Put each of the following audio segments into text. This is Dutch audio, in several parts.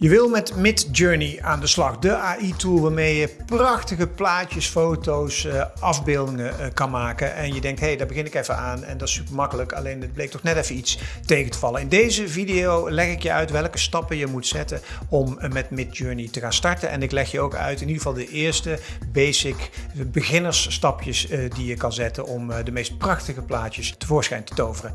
Je wil met Midjourney aan de slag, de AI-tool waarmee je prachtige plaatjes, foto's, uh, afbeeldingen uh, kan maken. En je denkt, hé, hey, daar begin ik even aan en dat is super makkelijk, alleen het bleek toch net even iets tegen te vallen. In deze video leg ik je uit welke stappen je moet zetten om uh, met Midjourney te gaan starten. En ik leg je ook uit in ieder geval de eerste basic beginnersstapjes die je kan zetten om de meest prachtige plaatjes tevoorschijn te toveren.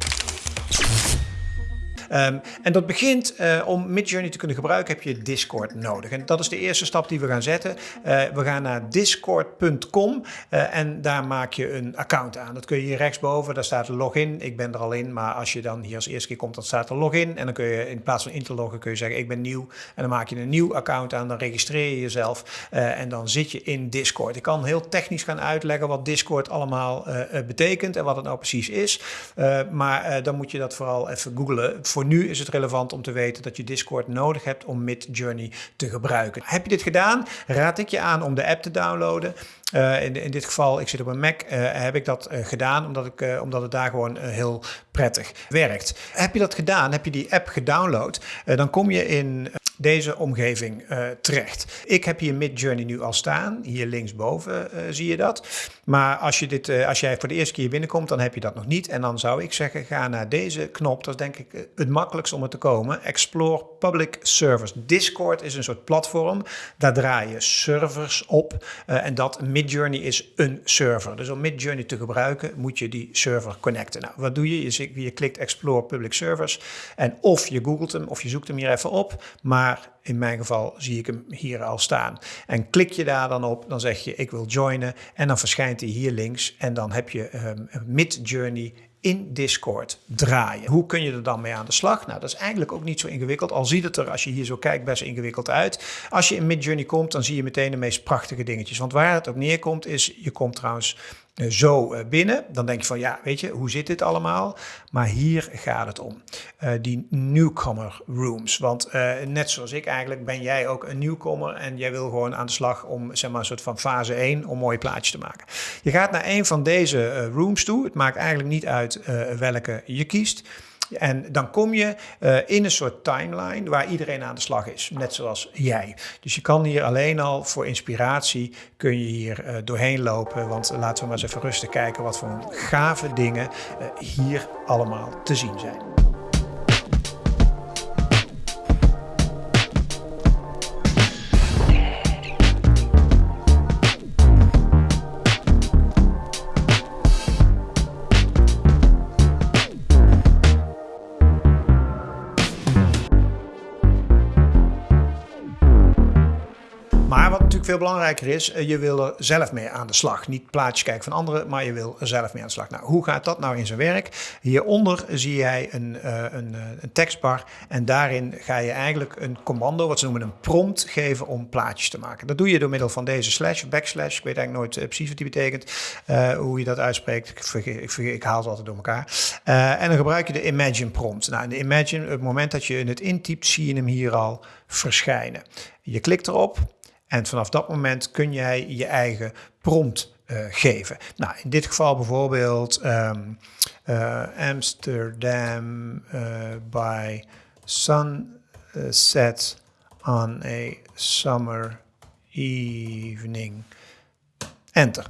Um, en dat begint uh, om Midjourney te kunnen gebruiken heb je Discord nodig. En dat is de eerste stap die we gaan zetten. Uh, we gaan naar discord.com uh, en daar maak je een account aan. Dat kun je hier rechtsboven, daar staat login. Ik ben er al in, maar als je dan hier als eerste keer komt, dan staat er login. En dan kun je in plaats van in te loggen, kun je zeggen ik ben nieuw. En dan maak je een nieuw account aan, dan registreer je jezelf en dan zit je in Discord. Ik kan heel technisch gaan uitleggen wat Discord allemaal betekent en wat het nou precies is. maar dan moet je dat vooral even googlen. Voor nu is het relevant om te weten dat je Discord nodig hebt om Midjourney te gebruiken. Heb je dit gedaan? Raad ik je aan om de app te downloaden. Uh, in, in, dit geval, ik zit op een Mac, uh, heb ik dat uh, gedaan omdat, ik, omdat het daar gewoon heel prettig werkt. Heb je dat gedaan, heb je die app gedownload, dan kom je in deze omgeving uh, terecht. Ik heb hier Midjourney nu al staan. Hier linksboven uh, zie je dat. Maar als, je dit, uh, als jij voor de eerste keer binnenkomt, dan heb je dat nog niet. En dan zou ik zeggen, ga naar deze knop. Dat is denk ik het makkelijkst om er te komen. Explore Public Servers. Discord is een soort platform. Daar draai je servers op. en dat Midjourney is een server. Dus om Midjourney te gebruiken, moet je die server connecten. Nou, wat doe je? Je, je klikt Explore Public Servers. En of je googelt hem, of je zoekt hem hier even op. Maar in mijn geval zie ik hem hier al staan. En klik je daar dan op, dan zeg je ik wil joinen en dan verschijnt hij hier links en dan heb je um, Mid-Journey in Discord draaien. Hoe kun je er dan mee aan de slag? Nou, dat is eigenlijk ook niet zo ingewikkeld. Al ziet het er, als je hier zo kijkt, best ingewikkeld uit. Als je in Midjourney komt, dan zie je meteen de meest prachtige dingetjes. Want waar het op neerkomt is, je komt trouwens zo eh, binnen. Dan denk je van, ja, weet je, hoe zit dit allemaal? Maar hier gaat het om. Uh, die newcomer rooms. Want net zoals ik eigenlijk ben jij ook een nieuwkomer en jij wil gewoon aan de slag om, zeg maar, een soort van fase 1 om mooie plaatjes te maken. Je gaat naar een van deze rooms toe. Het maakt eigenlijk niet uit welke je kiest. En dan kom je uh, in een soort timeline waar iedereen aan de slag is, net zoals jij. Dus je kan hier alleen al voor inspiratie kun je hier uh, doorheen lopen. Want laten we maar eens even rustig kijken wat voor gave dingen uh, hier allemaal te zien zijn. Veel belangrijker is, eh, je wil er zelf mee aan de slag. Niet plaatjes kijken van anderen, maar je wil er zelf mee aan de slag. Nou, hoe gaat dat nou in zijn werk? Hieronder zie jij een, uh, een, een tekstbar en daarin ga je eigenlijk een commando, wat ze noemen een prompt, geven om plaatjes te maken. Dat doe je door middel van deze slash, backslash. Ik weet eigenlijk nooit precies wat die betekent, hoe je dat uitspreekt. Ik, vergeet, ik, vergeet, ik haal het altijd door elkaar. en dan gebruik je de imagine prompt. Nou, de imagine, op het moment dat je het intypt, zie je hem hier al verschijnen. Je klikt erop en vanaf dat moment kun jij je eigen prompt uh, geven. Nou, in dit geval bijvoorbeeld um, uh, Amsterdam uh, by sunset on a summer evening. Enter.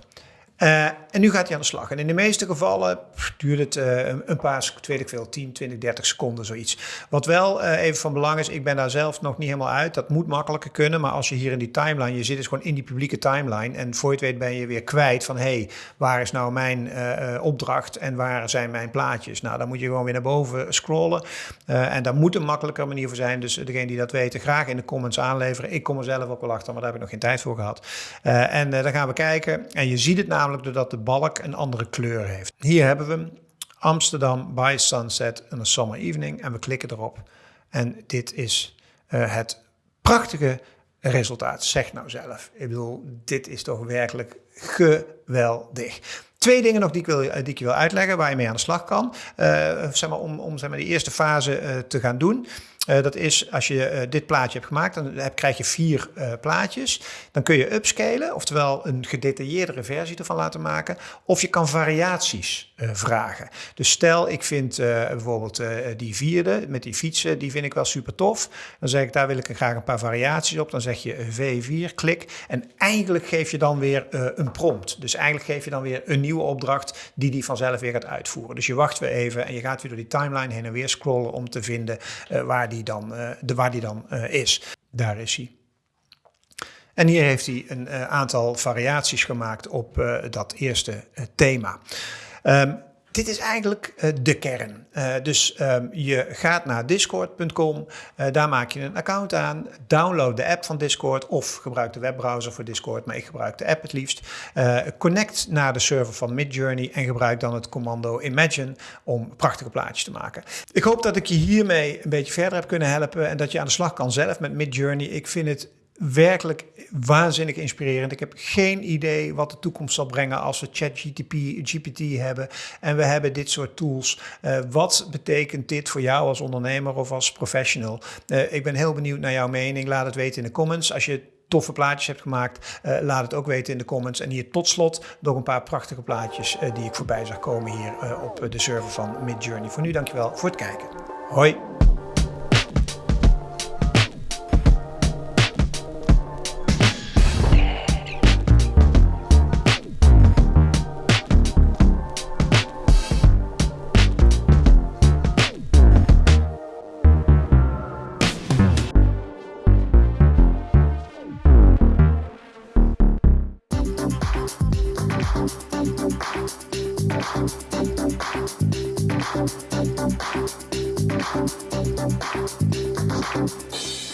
En nu gaat hij aan de slag. En in de meeste gevallen duurt het uh, een paar, weet ik veel, 10, 20, 30 seconden, zoiets. Wat wel uh, even van belang is, ik ben daar zelf nog niet helemaal uit. Dat moet makkelijker kunnen, maar als je hier in die timeline, je zit dus gewoon in die publieke timeline. En voor je het weet ben je weer kwijt van, hé, hey, waar is nou mijn opdracht en waar zijn mijn plaatjes? Nou, dan moet je gewoon weer naar boven scrollen. en daar moet een makkelijker manier voor zijn. Dus degene die dat weten, graag in de comments aanleveren. Ik kom er zelf ook wel achter, maar daar heb ik nog geen tijd voor gehad. en dan gaan we kijken. En je ziet het namelijk doordat de balk een andere kleur heeft. Hier hebben we Amsterdam by sunset in a summer evening en we klikken erop. En dit is uh, het prachtige resultaat. Zeg nou zelf. Ik bedoel, dit is toch werkelijk geweldig. Twee dingen nog die ik, wil, die ik je wil uitleggen waar je mee aan de slag kan. Uh, zeg maar, om om zeg maar, die eerste fase te gaan doen. Dat is als je dit plaatje hebt gemaakt, dan heb, krijg je vier plaatjes. Dan kun je upscalen, oftewel een gedetailleerdere versie ervan laten maken. Of je kan variaties vragen. Dus stel, ik vind bijvoorbeeld die vierde met die fietsen, die vind ik wel super tof. Dan zeg ik, daar wil ik graag een paar variaties op. Dan zeg je V4, klik. En eigenlijk geef je dan weer een prompt. Dus eigenlijk geef je dan weer een nieuwe opdracht die die vanzelf weer gaat uitvoeren. Dus je wacht weer even en je gaat weer door die timeline heen en weer scrollen om te vinden waar die dan, uh, de, waar die dan uh, is. Daar is hij. En hier heeft hij een aantal variaties gemaakt op dat eerste thema. Um, dit is eigenlijk uh, de kern. Uh, dus um, je gaat naar discord.com, uh, daar maak je een account aan, download de app van Discord of gebruik de webbrowser voor Discord, maar ik gebruik de app het liefst. connect naar de server van Midjourney en gebruik dan het commando Imagine om prachtige plaatjes te maken. Ik hoop dat ik je hiermee een beetje verder heb kunnen helpen en dat je aan de slag kan zelf met Midjourney. Ik vind het werkelijk waanzinnig inspirerend. Ik heb geen idee wat de toekomst zal brengen als we ChatGPT GPT hebben en we hebben dit soort tools. Uh, wat betekent dit voor jou als ondernemer of als professional? Uh, ik ben heel benieuwd naar jouw mening. Laat het weten in de comments. Als je toffe plaatjes hebt gemaakt, uh, laat het ook weten in de comments. En hier tot slot nog een paar prachtige plaatjes die ik voorbij zag komen hier op de server van Midjourney. Voor nu dankjewel voor het kijken. Hoi! Música